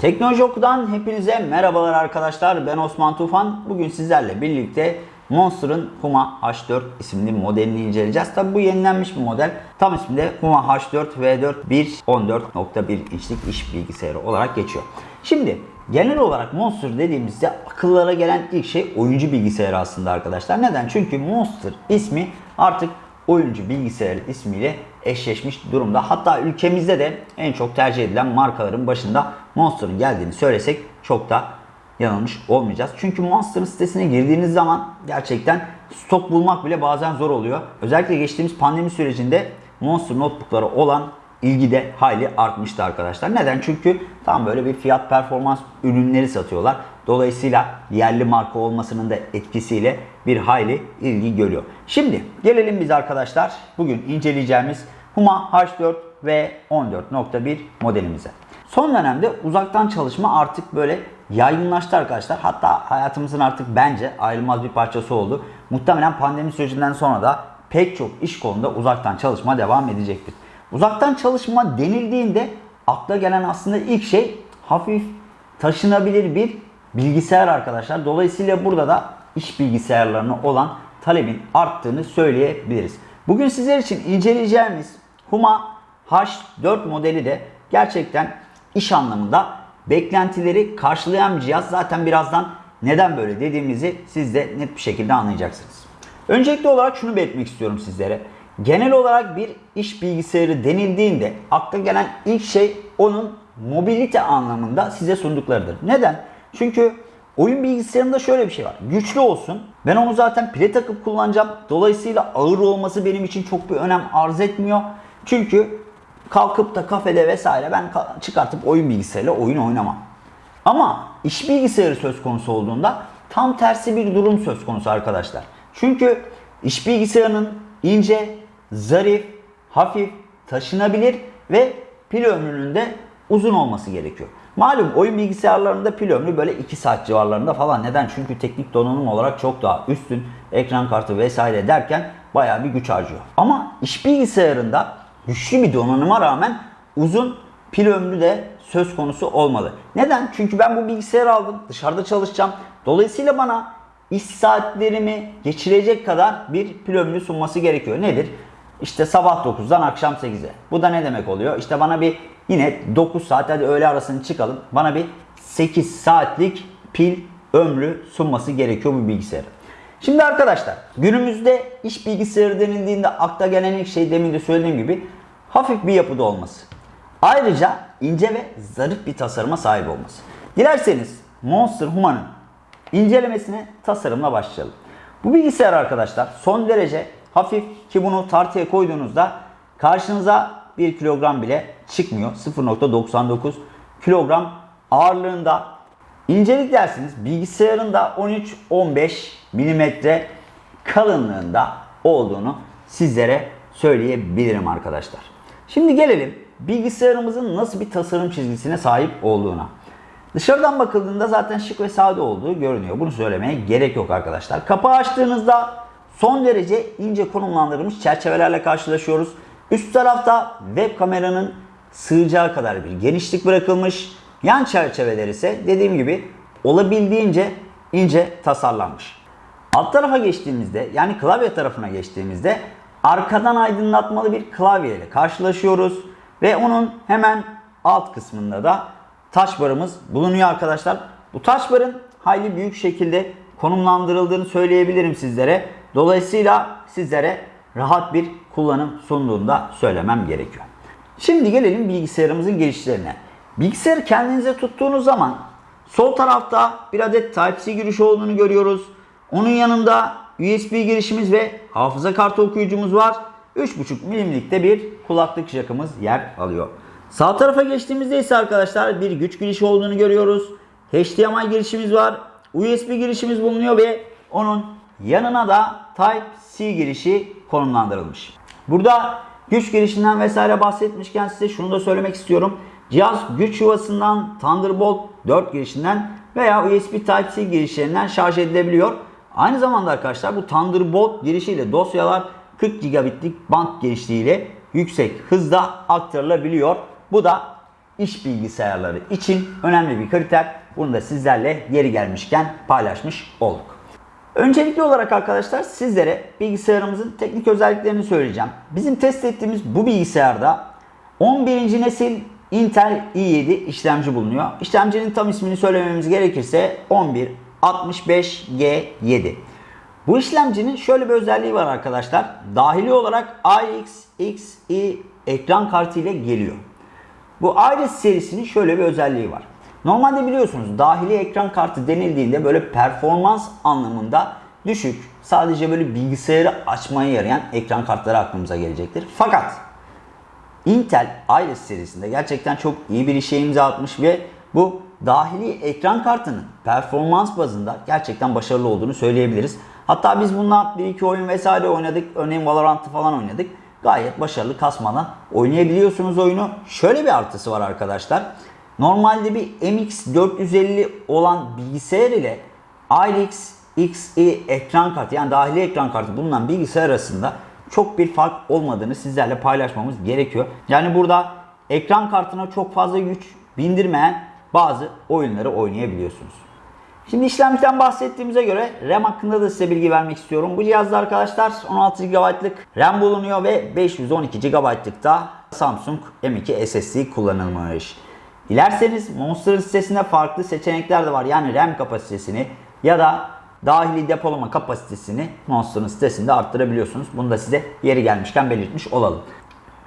Teknoloji Oku'dan hepinize merhabalar arkadaşlar. Ben Osman Tufan. Bugün sizlerle birlikte Monster'ın Huma H4 isimli modelini inceleyeceğiz. Tabi bu yenilenmiş bir model. Tam ismi de Huma H4 V4 1.14.1 inçlik iş bilgisayarı olarak geçiyor. Şimdi genel olarak Monster dediğimizde akıllara gelen ilk şey oyuncu bilgisayarı aslında arkadaşlar. Neden? Çünkü Monster ismi artık oyuncu bilgisayar ismiyle eşleşmiş durumda. Hatta ülkemizde de en çok tercih edilen markaların başında Monster'ın geldiğini söylesek çok da yanılmış olmayacağız. Çünkü Monster'ın sitesine girdiğiniz zaman gerçekten stok bulmak bile bazen zor oluyor. Özellikle geçtiğimiz pandemi sürecinde Monster notebooklara olan ilgi de hayli artmıştı arkadaşlar. Neden? Çünkü tam böyle bir fiyat performans ürünleri satıyorlar. Dolayısıyla yerli marka olmasının da etkisiyle bir hayli ilgi görüyor. Şimdi gelelim biz arkadaşlar bugün inceleyeceğimiz Huma H4 ve 14.1 modelimize. Son dönemde uzaktan çalışma artık böyle yaygınlaştı arkadaşlar. Hatta hayatımızın artık bence ayrılmaz bir parçası oldu. Muhtemelen pandemi sürecinden sonra da pek çok iş kolunda uzaktan çalışma devam edecektir. Uzaktan çalışma denildiğinde akla gelen aslında ilk şey hafif taşınabilir bir bilgisayar arkadaşlar. Dolayısıyla burada da iş bilgisayarlarına olan talebin arttığını söyleyebiliriz. Bugün sizler için inceleyeceğimiz Huma H4 modeli de gerçekten iş anlamında beklentileri karşılayan bir cihaz. Zaten birazdan neden böyle dediğimizi siz de net bir şekilde anlayacaksınız. Öncelikli olarak şunu belirtmek istiyorum sizlere. Genel olarak bir iş bilgisayarı denildiğinde akla gelen ilk şey onun mobilite anlamında size sunduklarıdır. Neden? Çünkü oyun bilgisayarında şöyle bir şey var. Güçlü olsun. Ben onu zaten pile takıp kullanacağım. Dolayısıyla ağır olması benim için çok bir önem arz etmiyor. Çünkü kalkıp da kafede vesaire ben çıkartıp oyun bilgisayarıyla oyun oynamam. Ama iş bilgisayarı söz konusu olduğunda tam tersi bir durum söz konusu arkadaşlar. Çünkü iş bilgisayarının ince, zarif, hafif, taşınabilir ve pil ömrünün de uzun olması gerekiyor. Malum oyun bilgisayarlarında pil ömrü böyle 2 saat civarlarında falan. Neden? Çünkü teknik donanım olarak çok daha üstün. Ekran kartı vesaire derken bayağı bir güç harcıyor. Ama iş bilgisayarında güçlü bir donanıma rağmen uzun pil ömrü de söz konusu olmalı. Neden? Çünkü ben bu bilgisayarı aldım. Dışarıda çalışacağım. Dolayısıyla bana iş saatlerimi geçirecek kadar bir pil ömrü sunması gerekiyor. Nedir? İşte sabah 9'dan akşam 8'e. Bu da ne demek oluyor? İşte bana bir yine 9 saat hadi öğle arasını çıkalım. Bana bir 8 saatlik pil ömrü sunması gerekiyor bu bilgisayarı. Şimdi arkadaşlar günümüzde iş bilgisayarı denildiğinde akla gelen ilk şey demin de söylediğim gibi hafif bir yapıda olması. Ayrıca ince ve zarif bir tasarıma sahip olması. Dilerseniz Monster Huma'nın incelemesine tasarımla başlayalım. Bu bilgisayar arkadaşlar son derece hafif ki bunu tartıya koyduğunuzda karşınıza 1 kilogram bile çıkmıyor. 0.99 kilogram ağırlığında. İncelik dersiniz bilgisayarın da 13-15 milimetre kalınlığında olduğunu sizlere söyleyebilirim arkadaşlar. Şimdi gelelim bilgisayarımızın nasıl bir tasarım çizgisine sahip olduğuna. Dışarıdan bakıldığında zaten şık ve sade olduğu görünüyor. Bunu söylemeye gerek yok arkadaşlar. Kapağı açtığınızda son derece ince konumlandırılmış çerçevelerle karşılaşıyoruz. Üst tarafta web kameranın sığacağı kadar bir genişlik bırakılmış. Yan çerçeveler ise dediğim gibi olabildiğince ince tasarlanmış. Alt tarafa geçtiğimizde yani klavye tarafına geçtiğimizde arkadan aydınlatmalı bir klavye ile karşılaşıyoruz. Ve onun hemen alt kısmında da taş barımız bulunuyor arkadaşlar. Bu taş barın hayli büyük şekilde konumlandırıldığını söyleyebilirim sizlere. Dolayısıyla sizlere rahat bir kullanım sunduğunda söylemem gerekiyor. Şimdi gelelim bilgisayarımızın girişlerine. Bilgisayarı kendinize tuttuğunuz zaman sol tarafta bir adet Type-C girişi olduğunu görüyoruz. Onun yanında USB girişimiz ve hafıza kartı okuyucumuz var. 3.5 milimlikte bir kulaklık jackımız yer alıyor. Sağ tarafa geçtiğimizde ise arkadaşlar bir güç girişi olduğunu görüyoruz. HDMI girişimiz var. USB girişimiz bulunuyor ve onun yanına da Type-C girişi konumlandırılmış. Burada güç girişinden vesaire bahsetmişken size şunu da söylemek istiyorum. Cihaz güç yuvasından Thunderbolt 4 girişinden veya USB Type-C girişlerinden şarj edilebiliyor. Aynı zamanda arkadaşlar bu Thunderbolt girişiyle dosyalar 40 gigabitlik band genişliğiyle yüksek hızda aktarılabiliyor. Bu da iş bilgisayarları için önemli bir kriter. Bunu da sizlerle yeri gelmişken paylaşmış olduk. Öncelikli olarak arkadaşlar sizlere bilgisayarımızın teknik özelliklerini söyleyeceğim. Bizim test ettiğimiz bu bilgisayarda 11. nesil Intel i7 işlemci bulunuyor. İşlemcinin tam ismini söylememiz gerekirse 1165G7. Bu işlemcinin şöyle bir özelliği var arkadaşlar. Dahili olarak Xe ekran kartı ile geliyor. Bu Iris serisinin şöyle bir özelliği var. Normalde biliyorsunuz dahili ekran kartı denildiğinde böyle performans anlamında düşük, sadece böyle bilgisayarı açmaya yarayan ekran kartları aklımıza gelecektir. Fakat Intel Iris serisinde gerçekten çok iyi bir işe imza atmış ve bu dahili ekran kartının performans bazında gerçekten başarılı olduğunu söyleyebiliriz. Hatta biz bununla bir iki oyun vesaire oynadık. Örneğin Valorant'ı falan oynadık. Gayet başarılı kasmadan oynayabiliyorsunuz oyunu. Şöyle bir artısı var arkadaşlar. Normalde bir MX450 olan bilgisayar ile RX Xe ekran kartı yani dahili ekran kartı bulunan bilgisayar arasında çok bir fark olmadığını sizlerle paylaşmamız gerekiyor. Yani burada ekran kartına çok fazla güç bindirmeyen bazı oyunları oynayabiliyorsunuz. Şimdi işlemciden bahsettiğimize göre RAM hakkında da size bilgi vermek istiyorum. Bu cihazda arkadaşlar 16 GB'lık RAM bulunuyor ve 512 GB'lık da Samsung M2 SSD kullanılmış. Dilerseniz Monster'ın sitesinde farklı seçenekler de var. Yani RAM kapasitesini ya da dahili depolama kapasitesini Monster'ın sitesinde arttırabiliyorsunuz. Bunu da size yeri gelmişken belirtmiş olalım.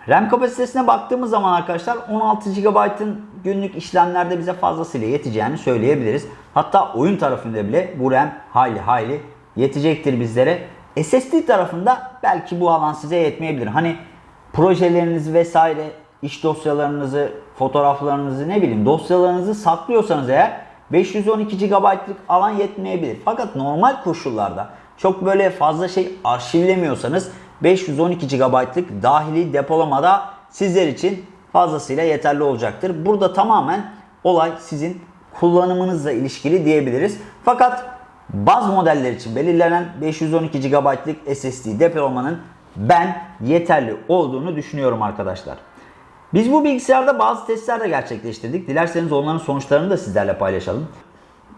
RAM kapasitesine baktığımız zaman arkadaşlar 16 GB'ın günlük işlemlerde bize fazlasıyla yeteceğini söyleyebiliriz. Hatta oyun tarafında bile bu RAM hayli hayli yetecektir bizlere. SSD tarafında belki bu alan size yetmeyebilir. Hani projelerinizi vesaire, iş dosyalarınızı, fotoğraflarınızı ne bileyim dosyalarınızı saklıyorsanız eğer 512 GB'lık alan yetmeyebilir. Fakat normal koşullarda çok böyle fazla şey arşivlemiyorsanız 512 GB'lık dahili depolamada sizler için fazlasıyla yeterli olacaktır. Burada tamamen olay sizin kullanımınızla ilişkili diyebiliriz. Fakat baz modeller için belirlenen 512 GB'lık SSD depolamanın ben yeterli olduğunu düşünüyorum arkadaşlar. Biz bu bilgisayarda bazı testler de gerçekleştirdik. Dilerseniz onların sonuçlarını da sizlerle paylaşalım.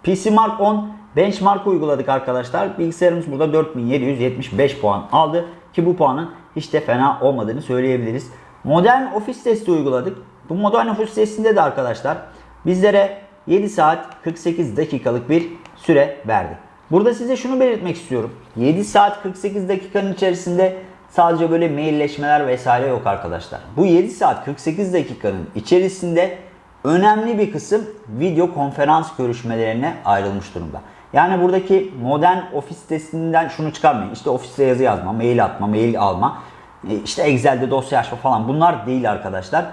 PC Mark 10 benchmark uyguladık arkadaşlar. Bilgisayarımız burada 4775 puan aldı. Ki bu puanın hiç de fena olmadığını söyleyebiliriz. Modern ofis testi uyguladık. Bu modern ofis testinde de arkadaşlar bizlere 7 saat 48 dakikalık bir süre verdi. Burada size şunu belirtmek istiyorum. 7 saat 48 dakikanın içerisinde sadece böyle mailleşmeler vesaire yok arkadaşlar. Bu 7 saat 48 dakikanın içerisinde önemli bir kısım video konferans görüşmelerine ayrılmış durumda. Yani buradaki modern ofis testinden şunu çıkarmayın. İşte ofiste yazı yazma, mail atma, mail alma, e, işte Excel'de dosya açma falan bunlar değil arkadaşlar.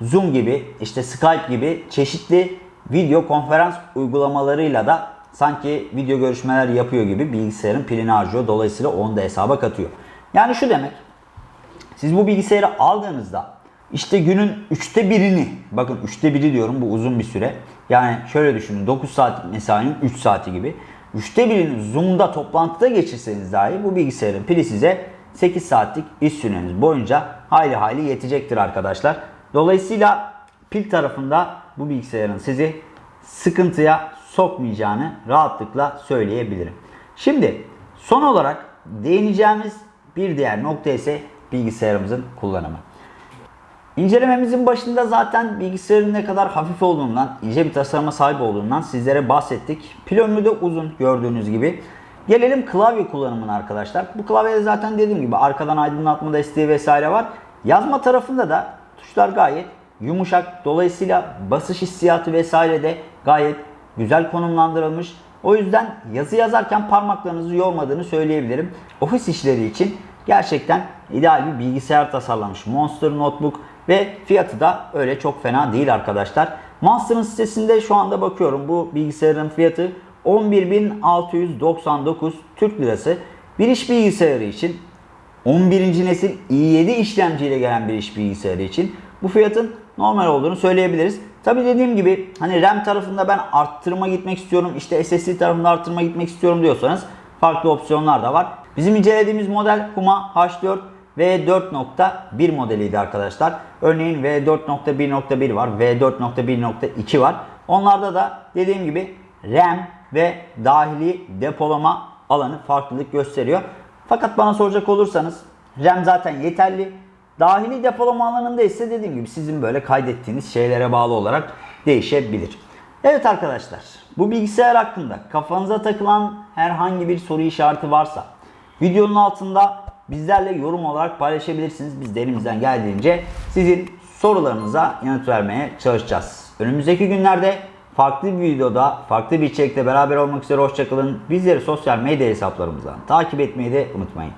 Zoom gibi, işte Skype gibi çeşitli video konferans uygulamalarıyla da sanki video görüşmeler yapıyor gibi bilgisayarın pilini harcıyor. Dolayısıyla onu da hesaba katıyor. Yani şu demek. Siz bu bilgisayarı aldığınızda işte günün üçte birini, bakın üçte biri diyorum bu uzun bir süre. Yani şöyle düşünün 9 saat mesainin 3 saati gibi. Üçte birini Zoom'da toplantıda geçirseniz dahi bu bilgisayarın pili size 8 saatlik iş süreniz boyunca hayli hayli yetecektir arkadaşlar. Dolayısıyla pil tarafında bu bilgisayarın sizi sıkıntıya sokmayacağını rahatlıkla söyleyebilirim. Şimdi son olarak değineceğimiz bir diğer nokta ise bilgisayarımızın kullanımı. İncelememizin başında zaten bilgisayarın ne kadar hafif olduğundan, ince bir tasarıma sahip olduğundan sizlere bahsettik. Pil ömrü de uzun gördüğünüz gibi. Gelelim klavye kullanımına arkadaşlar. Bu klavyede zaten dediğim gibi arkadan aydınlatma desteği vesaire var. Yazma tarafında da tuşlar gayet yumuşak. Dolayısıyla basış hissiyatı vesaire de gayet güzel konumlandırılmış. O yüzden yazı yazarken parmaklarınızı yormadığını söyleyebilirim. Ofis işleri için gerçekten ideal bir bilgisayar tasarlamış. Monster Notebook ve fiyatı da öyle çok fena değil arkadaşlar. Monster'ın sitesinde şu anda bakıyorum bu bilgisayarın fiyatı 11.699 Türk Lirası. Bir iş bilgisayarı için 11. nesil i7 işlemciyle gelen bir iş bilgisayarı için bu fiyatın normal olduğunu söyleyebiliriz. Tabi dediğim gibi hani RAM tarafında ben arttırma gitmek istiyorum işte SSD tarafında arttırma gitmek istiyorum diyorsanız farklı opsiyonlar da var. Bizim incelediğimiz model Puma H4 V4.1 modeliydi arkadaşlar. Örneğin V4.1.1 var, V4.1.2 var. Onlarda da dediğim gibi RAM ve dahili depolama alanı farklılık gösteriyor. Fakat bana soracak olursanız RAM zaten yeterli. Dahili depolama alanında ise dediğim gibi sizin böyle kaydettiğiniz şeylere bağlı olarak değişebilir. Evet arkadaşlar bu bilgisayar hakkında kafanıza takılan herhangi bir soru işareti varsa videonun altında bizlerle yorum olarak paylaşabilirsiniz. Biz de geldiğince sizin sorularınıza yanıt vermeye çalışacağız. Önümüzdeki günlerde farklı bir videoda, farklı bir içerikte beraber olmak üzere hoşçakalın. Bizleri sosyal medya hesaplarımızdan takip etmeyi de unutmayın.